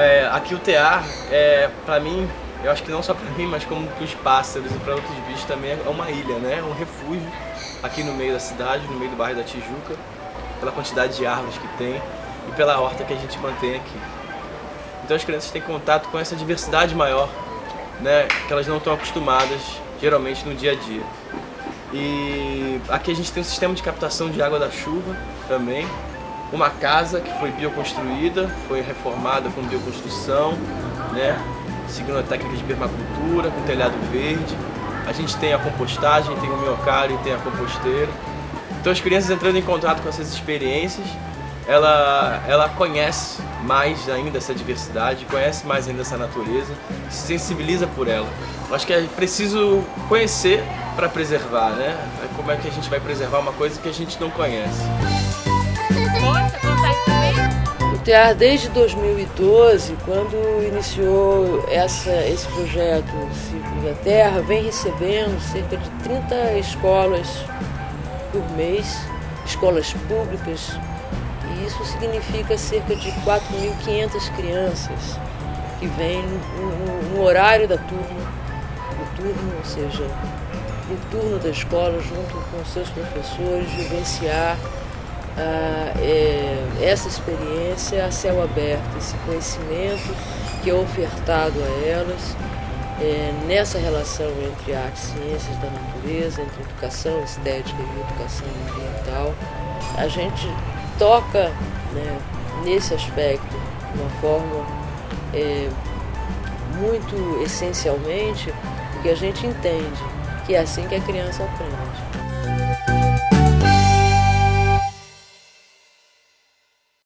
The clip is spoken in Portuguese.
é, aqui o tear, é, para mim, eu acho que não só para mim, mas como para os pássaros e para outros bichos também é uma ilha, né? É um refúgio aqui no meio da cidade, no meio do bairro da Tijuca, pela quantidade de árvores que tem e pela horta que a gente mantém aqui. Então as crianças têm contato com essa diversidade maior, né? Que elas não estão acostumadas, geralmente, no dia a dia. E aqui a gente tem um sistema de captação de água da chuva também, uma casa que foi bioconstruída, foi reformada com bioconstrução, né? seguindo a técnica de permacultura, com telhado verde. A gente tem a compostagem, tem o miocário, tem a composteira. Então as crianças entrando em contato com essas experiências, ela, ela conhece mais ainda essa diversidade, conhece mais ainda essa natureza, se sensibiliza por ela. Acho que é preciso conhecer para preservar, né? Como é que a gente vai preservar uma coisa que a gente não conhece. O TEAR, desde 2012, quando iniciou essa, esse projeto Círculo da Terra, vem recebendo cerca de 30 escolas por mês, escolas públicas, e isso significa cerca de 4.500 crianças que vêm no, no, horário da turma, no turno, ou seja, no turno da escola, junto com seus professores, vivenciar ah, é, essa experiência a céu aberto, esse conhecimento que é ofertado a elas é, nessa relação entre arte e ciências da natureza, entre educação estética e educação ambiental. A gente toca né, nesse aspecto de uma forma é, muito essencialmente, porque a gente entende que é assim que a criança aprende.